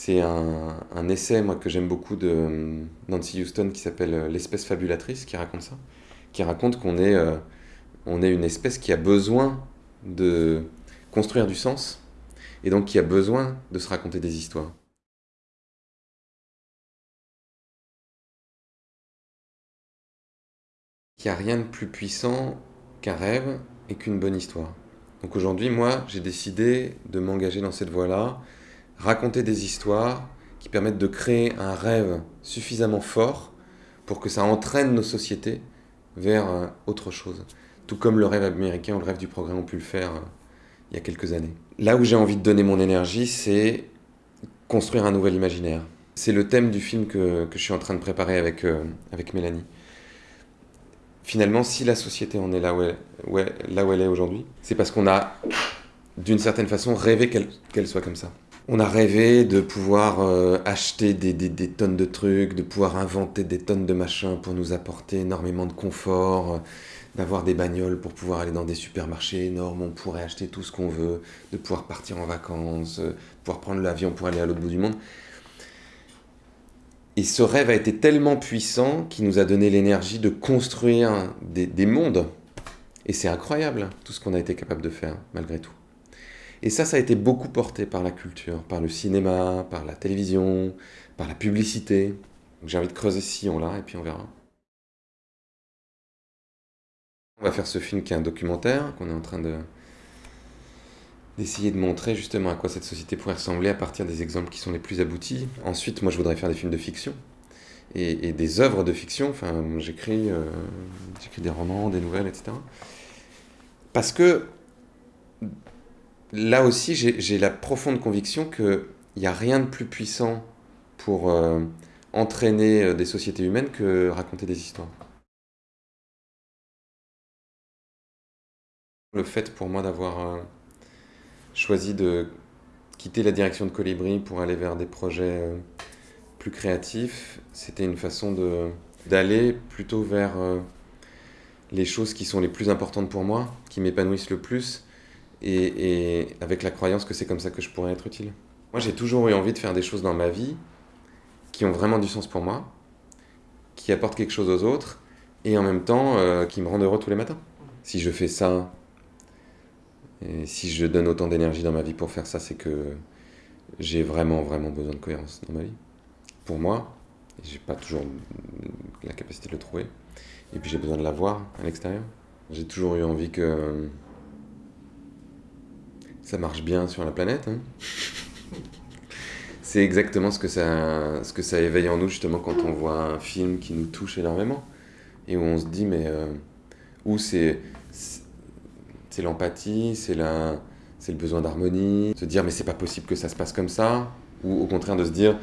C'est un, un, essai moi, que j'aime beaucoup de Nancy Houston qui s'appelle L'espèce fabulatrice qui raconte ça. Qui raconte qu'on est, euh, est une espèce qui a besoin de construire du sens et donc qui a besoin de se raconter des histoires. Il n'y a rien de plus puissant qu'un rêve et qu'une bonne histoire. Donc aujourd'hui, moi, j'ai décidé de m'engager dans cette voie-là, raconter des histoires qui permettent de créer un rêve suffisamment fort pour que ça entraîne nos sociétés vers euh, autre chose. Tout comme le rêve américain ou le rêve du progrès ont pu le faire euh, il y a quelques années. Là où j'ai envie de donner mon énergie, c'est construire un nouvel imaginaire. C'est le thème du film que, que, je suis en train de préparer avec, euh, avec Mélanie. Finalement, si la société en est là où elle, où elle, là où elle est aujourd'hui, c'est parce qu'on a, d'une certaine façon, rêvé qu'elle qu soit comme ça. On a rêvé de pouvoir euh, acheter des, tonnes de trucs, de pouvoir inventer des tonnes de machins pour nous apporter énormément de confort, euh, d'avoir des bagnoles pour pouvoir aller dans des supermarchés énormes, on pourrait acheter tout ce qu'on veut, de pouvoir partir en vacances, euh, pouvoir prendre l'avion pour aller à l'autre bout du monde. Et ce rêve a été tellement puissant qu'il nous a donné l'énergie de construire des mondes. Et c'est incroyable tout ce qu'on a été capable de faire, malgré tout. Et ça, ça a été beaucoup porté par la culture, par le cinéma, par la télévision, par la publicité. J'ai envie de creuser ce sillon-là et puis on verra. On va faire ce film qui est un documentaire, qu'on est en train de d'essayer de montrer justement à quoi cette société pourrait ressembler à partir des exemples qui sont les plus aboutis. Ensuite, moi, je voudrais faire des films de fiction et, des œuvres de fiction. Enfin, j'écris euh, des romans, des nouvelles, etc. Parce que là aussi, j'ai la profonde conviction qu'il n'y a rien de plus puissant pour euh, entraîner euh, des sociétés humaines que raconter des histoires. Le fait pour moi d'avoir euh, choisi de quitter la direction de Colibri pour aller vers des projets plus créatifs, c'était une façon d'aller plutôt vers les choses qui sont les plus importantes pour moi, qui m'épanouissent le plus, et, avec la croyance que c'est comme ça que je pourrais être utile. Moi j'ai toujours eu envie de faire des choses dans ma vie qui ont vraiment du sens pour moi, qui apportent quelque chose aux autres, et en même temps euh, qui me rendent heureux tous les matins. Si je fais ça, et si je donne autant d'énergie dans ma vie pour faire ça, c'est que j'ai vraiment, vraiment besoin de cohérence dans ma vie. Pour moi, j'ai pas toujours la capacité de le trouver. Et puis j'ai besoin de la voir à l'extérieur. J'ai toujours eu envie que ça marche bien sur la planète. Hein. c'est exactement ce que, ça, ce que ça éveille en nous justement quand on voit un film qui nous touche énormément. Et où on se dit, mais... Euh, où c'est c'est l'empathie, c'est le besoin d'harmonie, se dire mais c'est pas possible que ça se passe comme ça, ou au contraire de se dire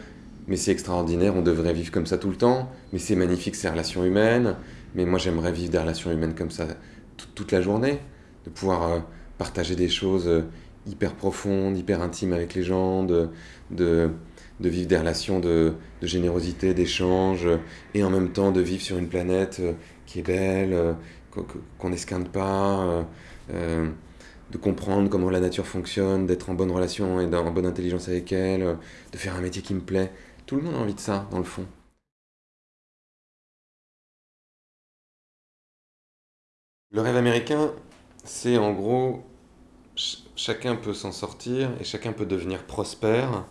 mais c'est extraordinaire, on devrait vivre comme ça tout le temps, mais c'est magnifique ces relations humaines, mais moi j'aimerais vivre des relations humaines comme ça toute la journée, de pouvoir euh, partager des choses euh, hyper profondes, hyper intimes avec les gens, de, de, vivre des relations de, générosité, d'échange, et en même temps de vivre sur une planète euh, qui est belle, qu'on n'esquinte pas, euh, de comprendre comment la nature fonctionne, d'être en bonne relation et en bonne intelligence avec elle, euh, de faire un métier qui me plaît. Tout le monde a envie de ça, dans le fond. Le rêve américain, c'est en gros, ch chacun peut s'en sortir et chacun peut devenir prospère,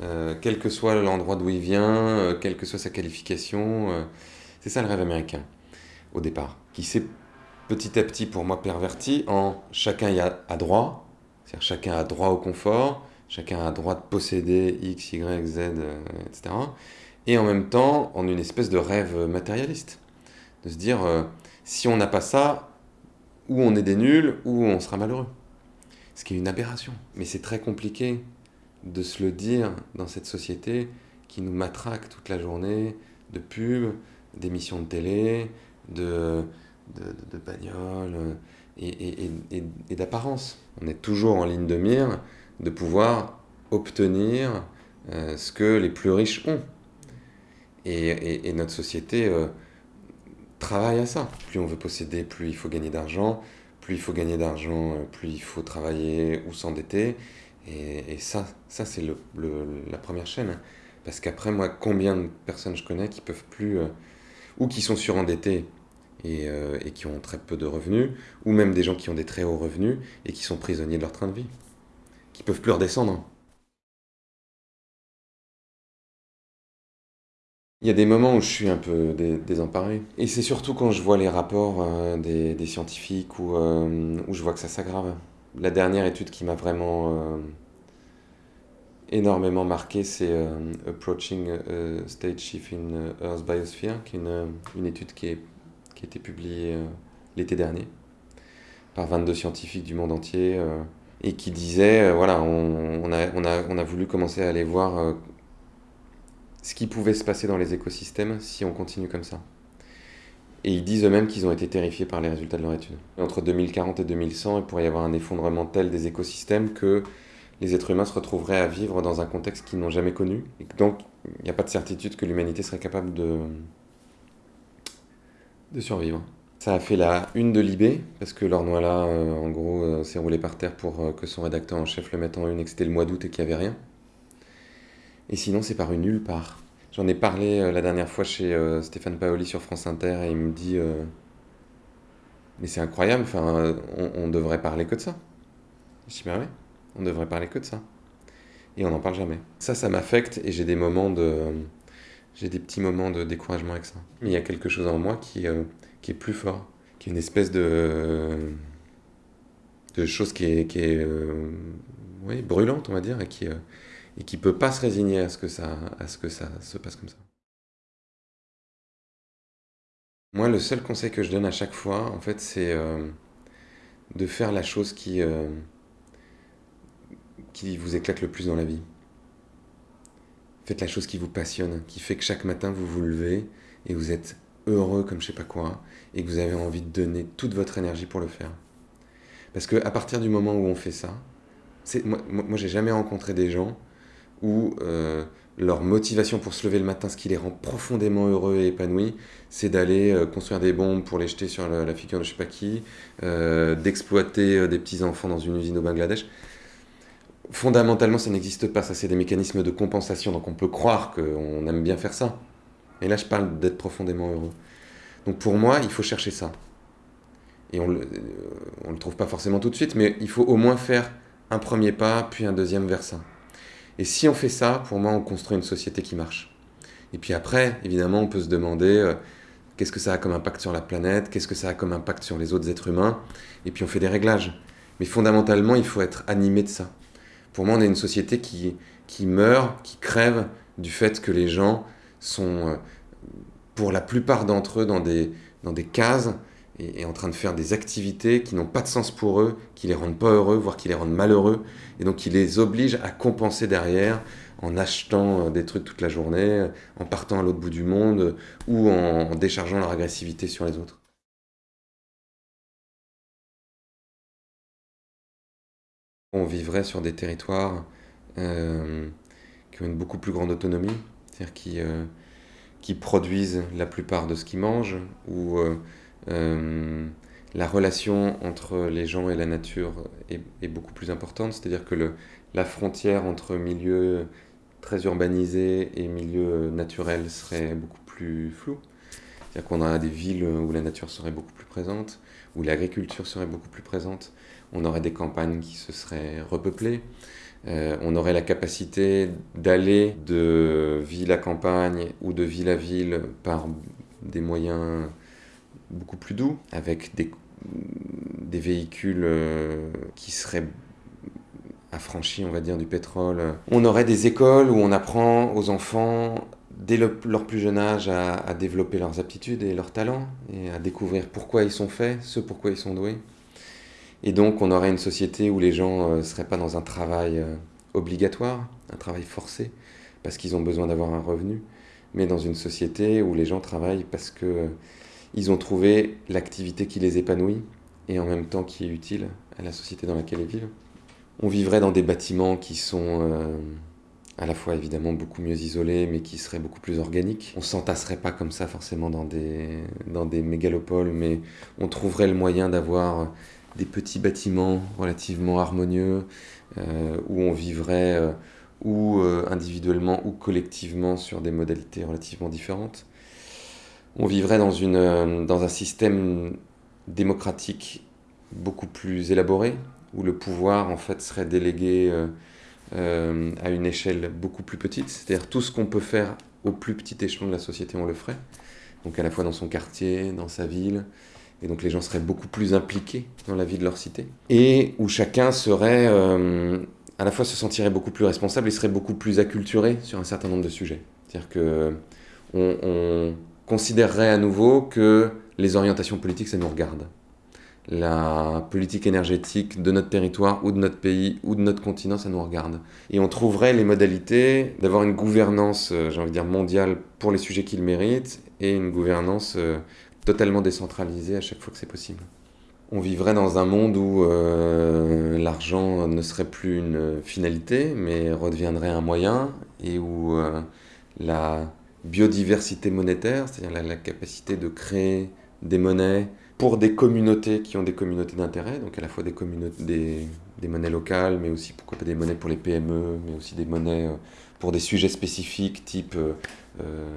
euh, quel que soit l'endroit d'où il vient, euh, quelle que soit sa qualification. Euh, c'est ça le rêve américain, au départ, qui s'est petit à petit pour moi perverti en chacun y a, droit, c'est-à-dire chacun a droit au confort, chacun a droit de posséder X, Y, Z, euh, etc. Et en même temps en une espèce de rêve matérialiste, de se dire si on n'a pas ça, ou on est des nuls, ou on sera malheureux. Ce qui est une aberration. Mais c'est très compliqué de se le dire dans cette société qui nous matraque toute la journée de pubs, d'émissions de télé, de de, de, de bagnole euh, et d'apparence. On est toujours en ligne de mire de pouvoir obtenir euh, ce que les plus riches ont. Et, notre société euh, travaille à ça. Plus on veut posséder, plus il faut gagner d'argent. Plus il faut gagner d'argent, euh, plus il faut travailler ou s'endetter. Et, ça, ça c'est la première chaîne. Parce qu'après, moi, combien de personnes je connais qui peuvent plus, euh, ou qui sont surendettés et, euh, et, qui ont très peu de revenus, ou même des gens qui ont des très hauts revenus et qui sont prisonniers de leur train de vie, qui peuvent plus redescendre. Il y a des moments où je suis un peu désemparé. Et c'est surtout quand je vois les rapports euh, des, scientifiques où, où je vois que ça s'aggrave. La dernière étude qui m'a vraiment énormément marqué, c'est euh, Approaching a Stage Shift in euh, Earth Biosphere, qui est une, étude qui, a été publiée euh, l'été dernier par 22 scientifiques du monde entier et qui disait, voilà, on, a, voulu commencer à aller voir ce qui pouvait se passer dans les écosystèmes si on continue comme ça. Et ils disent eux-mêmes qu'ils ont été terrifiés par les résultats de leur étude. Entre 2040 et 2100, il pourrait y avoir un effondrement tel des écosystèmes que les êtres humains se retrouveraient à vivre dans un contexte qu'ils n'ont jamais connu. Et donc, il n'y a pas de certitude que l'humanité serait capable de, de survivre. Ça a fait la une de Libé, parce que Lornois-là, euh, en gros, euh, s'est roulé par terre pour euh, que son rédacteur en chef le mette en une et que c'était le mois d'août et qu'il n'y avait rien. Et sinon, c'est paru nulle part. J'en ai parlé la dernière fois chez Stéphane Paoli sur France Inter et il me dit Mais c'est incroyable, on, devrait parler que de ça. Je dis Ben on devrait parler que de ça. Et on n'en parle jamais. Ça, ça m'affecte et j'ai des moments de. J'ai des petits moments de découragement avec ça. Mais il y a quelque chose en moi qui, euh, qui est plus fort, qui est une espèce de. de chose qui est, qui est euh, oui, brûlante, on va dire, et qui, euh, et qui peut pas se résigner à ce, que ça, à ce que ça se passe comme ça. Moi, le seul conseil que je donne à chaque fois, en fait, c'est de faire la chose qui qui vous éclate le plus dans la vie. Faites la chose qui vous passionne, qui fait que chaque matin vous vous levez et vous êtes heureux comme je sais pas quoi et que vous avez envie de donner toute votre énergie pour le faire. Parce que à partir du moment où on fait ça, moi, moi j'ai jamais rencontré des gens où euh, leur motivation pour se lever le matin, ce qui les rend profondément heureux et épanouis, c'est d'aller euh, construire des bombes pour les jeter sur la, figure de je sais pas qui, euh, d'exploiter des petits enfants dans une usine au Bangladesh fondamentalement, ça n'existe pas. Ça, c'est des mécanismes de compensation. Donc, on peut croire qu'on aime bien faire ça. Et là, je parle d'être profondément heureux. Donc, pour moi, il faut chercher ça. Et on ne euh, le trouve pas forcément tout de suite, mais il faut au moins faire un premier pas, puis un deuxième vers ça. Et si on fait ça, pour moi, on construit une société qui marche. Et puis après, évidemment, on peut se demander euh, qu'est-ce que ça a comme impact sur la planète, qu'est-ce que ça a comme impact sur les autres êtres humains, et puis on fait des réglages. Mais fondamentalement, il faut être animé de ça. Pour moi, on est une société qui, qui meurt, qui crève du fait que les gens sont, euh, pour la plupart d'entre eux, dans des, dans des cases et, en train de faire des activités qui n'ont pas de sens pour eux, qui les rendent pas heureux, voire qui les rendent malheureux, et donc qui les obligent à compenser derrière en achetant euh, des trucs toute la journée, en partant à l'autre bout du monde ou en déchargeant leur agressivité sur les autres. On vivrait sur des territoires euh, qui ont une beaucoup plus grande autonomie, c'est-à-dire qui, euh, produisent la plupart de ce qu'ils mangent, euh, la relation entre les gens et la nature est, beaucoup plus importante, c'est-à-dire que le, la frontière entre milieux très urbanisés et milieux naturels serait beaucoup plus floue. C'est-à-dire qu'on a des villes où la nature serait beaucoup plus présente, où l'agriculture serait beaucoup plus présente, on aurait des campagnes qui se seraient repeuplées, euh, on aurait la capacité d'aller de ville à campagne ou de ville à ville par des moyens beaucoup plus doux, avec des, des véhicules euh, qui seraient affranchis, on va dire, du pétrole. On aurait des écoles où on apprend aux enfants dès leur plus jeune âge à, développer leurs aptitudes et leurs talents et à découvrir pourquoi ils sont faits, ce pourquoi ils sont doués. Et donc on aurait une société où les gens ne euh, seraient pas dans un travail euh, obligatoire, un travail forcé, parce qu'ils ont besoin d'avoir un revenu, mais dans une société où les gens travaillent parce que ils ont trouvé l'activité qui les épanouit et en même temps qui est utile à la société dans laquelle ils vivent. On vivrait dans des bâtiments qui sont à la fois évidemment beaucoup mieux isolés, mais qui seraient beaucoup plus organiques. On s'entasserait pas comme ça forcément dans des, dans des mégalopoles, mais on trouverait le moyen d'avoir des petits bâtiments relativement harmonieux, où on vivrait ou individuellement ou collectivement sur des modalités relativement différentes. On vivrait dans, une, dans un système démocratique beaucoup plus élaboré, où le pouvoir en fait serait délégué euh, à une échelle beaucoup plus petite. C'est-à-dire tout ce qu'on peut faire au plus petit échelon de la société, on le ferait. Donc à la fois dans son quartier, dans sa ville. Et donc les gens seraient beaucoup plus impliqués dans la vie de leur cité. Et où chacun serait, euh, à la fois se sentirait beaucoup plus responsable et serait beaucoup plus acculturé sur un certain nombre de sujets. C'est-à-dire que considérerait à nouveau que les orientations politiques, ça nous regarde la politique énergétique de notre territoire ou de notre pays ou de notre continent, ça nous regarde. Et on trouverait les modalités d'avoir une gouvernance, euh, j'ai envie de dire, mondiale pour les sujets qu'ils méritent et une gouvernance euh, totalement décentralisée à chaque fois que c'est possible. On vivrait dans un monde où euh, l'argent ne serait plus une finalité, mais redeviendrait un moyen, et où la biodiversité monétaire, c'est-à-dire la capacité de créer des monnaies, pour des communautés qui ont des communautés d'intérêt, donc à la fois des, monnaies locales, mais aussi pourquoi pas des monnaies pour les PME, mais aussi des monnaies euh, pour des sujets spécifiques type euh, euh,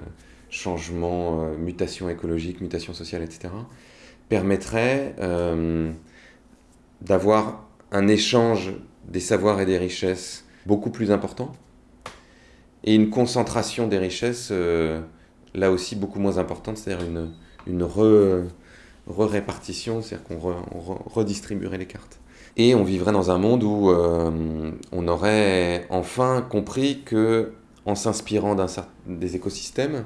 changement, mutation écologique, mutation sociale, etc., permettrait d'avoir un échange des savoirs et des richesses beaucoup plus important et une concentration des richesses là aussi beaucoup moins importante, c'est-à-dire une, une re re-répartition, c'est-à-dire qu'on redistribuerait les cartes. Et on vivrait dans un monde où euh, on aurait enfin compris que, en s'inspirant des écosystèmes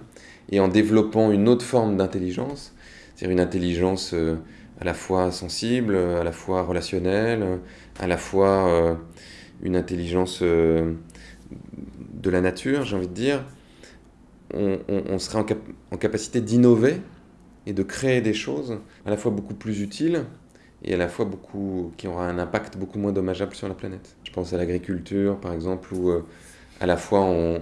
et en développant une autre forme d'intelligence, c'est-à-dire une intelligence euh, à la fois sensible, à la fois relationnelle, à la fois euh, une intelligence de la nature, j'ai envie de dire, on, serait en capacité d'innover et de créer des choses à la fois beaucoup plus utiles et à la fois beaucoup, qui aura un impact beaucoup moins dommageable sur la planète. Je pense à l'agriculture, par exemple, où euh, à la fois on,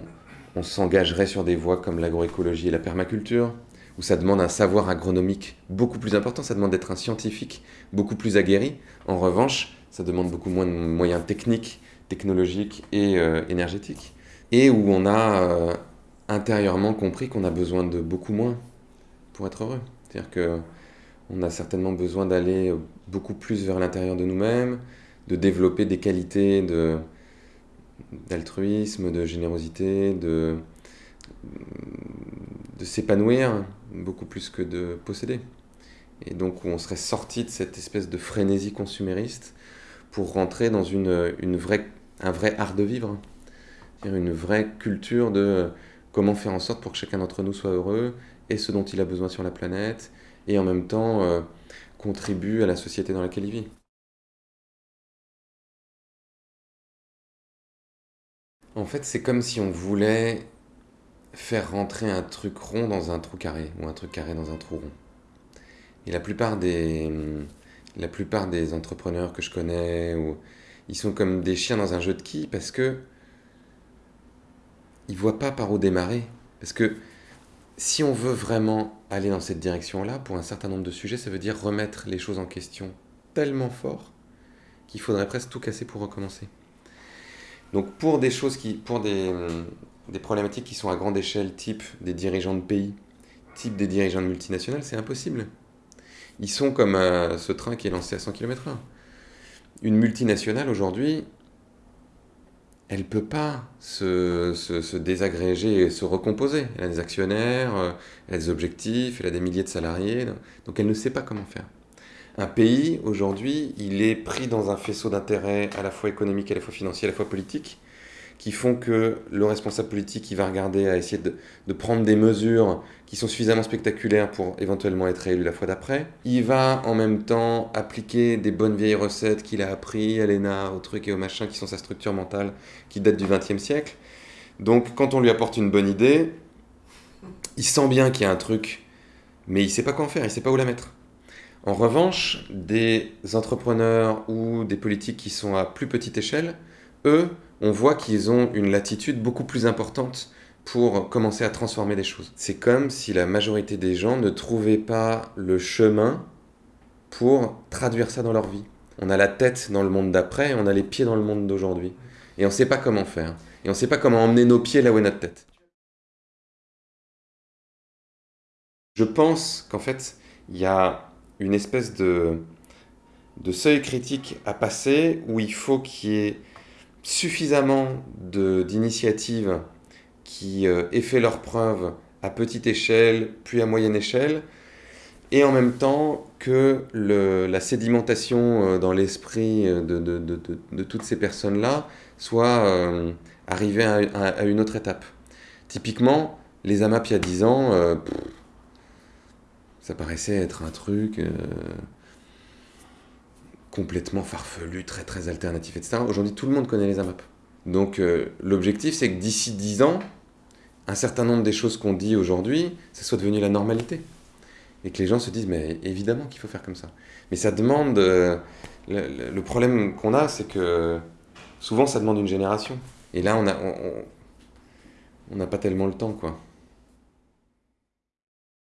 s'engagerait sur des voies comme l'agroécologie et la permaculture, où ça demande un savoir agronomique beaucoup plus important, ça demande d'être un scientifique beaucoup plus aguerri. En revanche, ça demande beaucoup moins de moyens techniques, technologiques et euh, énergétiques. Et où on a euh, intérieurement compris qu'on a besoin de beaucoup moins pour être heureux. C'est-à-dire qu'on a certainement besoin d'aller beaucoup plus vers l'intérieur de nous-mêmes, de développer des qualités d'altruisme, de générosité, de, s'épanouir beaucoup plus que de posséder. Et donc où on serait sorti de cette espèce de frénésie consumériste pour rentrer dans une, vraie, un vrai art de vivre, une vraie culture de comment faire en sorte pour que chacun d'entre nous soit heureux et ce dont il a besoin sur la planète, et en même temps euh, contribue à la société dans laquelle il vit. En fait, c'est comme si on voulait faire rentrer un truc rond dans un trou carré, ou un truc carré dans un trou rond. Et la plupart des, la plupart des entrepreneurs que je connais, ils sont comme des chiens dans un jeu de quilles parce que ils voient pas par où démarrer. Parce que si on veut vraiment aller dans cette direction-là, pour un certain nombre de sujets, ça veut dire remettre les choses en question tellement fort qu'il faudrait presque tout casser pour recommencer. Donc pour des choses qui, pour des, des problématiques qui sont à grande échelle, type des dirigeants de pays, type des dirigeants de multinationales, c'est impossible. Ils sont comme euh, ce train qui est lancé à 100 km/h. Une multinationale aujourd'hui, elle ne peut pas se, se, désagréger et se recomposer. Elle a des actionnaires, euh, elle a des objectifs, elle a des milliers de salariés, donc elle ne sait pas comment faire. Un pays, aujourd'hui, il est pris dans un faisceau d'intérêts à la fois économique, à la fois financier, à la fois politique, qui font que le responsable politique, il va regarder à essayer de, prendre des mesures qui sont suffisamment spectaculaires pour éventuellement être réélu la fois d'après. Il va en même temps appliquer des bonnes vieilles recettes qu'il a appris à l'ENA, au truc et au machin, qui sont sa structure mentale, qui date du XXe siècle. Donc quand on lui apporte une bonne idée, il sent bien qu'il y a un truc, mais il ne sait pas quoi en faire, il ne sait pas où la mettre. En revanche, des entrepreneurs ou des politiques qui sont à plus petite échelle, eux, on voit qu'ils ont une latitude beaucoup plus importante pour commencer à transformer des choses. C'est comme si la majorité des gens ne trouvaient pas le chemin pour traduire ça dans leur vie. on a la tête dans le monde d'après, on a les pieds dans le monde d'aujourd'hui. Et on ne sait pas comment faire. Et on ne sait pas comment emmener nos pieds là où est notre tête. Je pense qu'en fait, il y a une espèce de, de seuil critique à passer où il faut qu'il y ait suffisamment d'initiatives qui euh, aient fait leurs preuves à petite échelle, puis à moyenne échelle, et en même temps que la sédimentation euh, dans l'esprit euh, de, toutes ces personnes-là soit arrivée à, à, une autre étape. Typiquement, les AMAP il y a 10 ans, ça paraissait être un truc complètement farfelu, très très alternatif, etc. Aujourd'hui, tout le monde connaît les AMAP. Donc euh, l'objectif, c'est que d'ici 10 ans, un certain nombre des choses qu'on dit aujourd'hui, ça soit devenu la normalité. Et que les gens se disent, mais évidemment qu'il faut faire comme ça. Mais ça demande... Euh, le, problème qu'on a, c'est que souvent, ça demande une génération. Et là, on n'a on, on pas tellement le temps, quoi.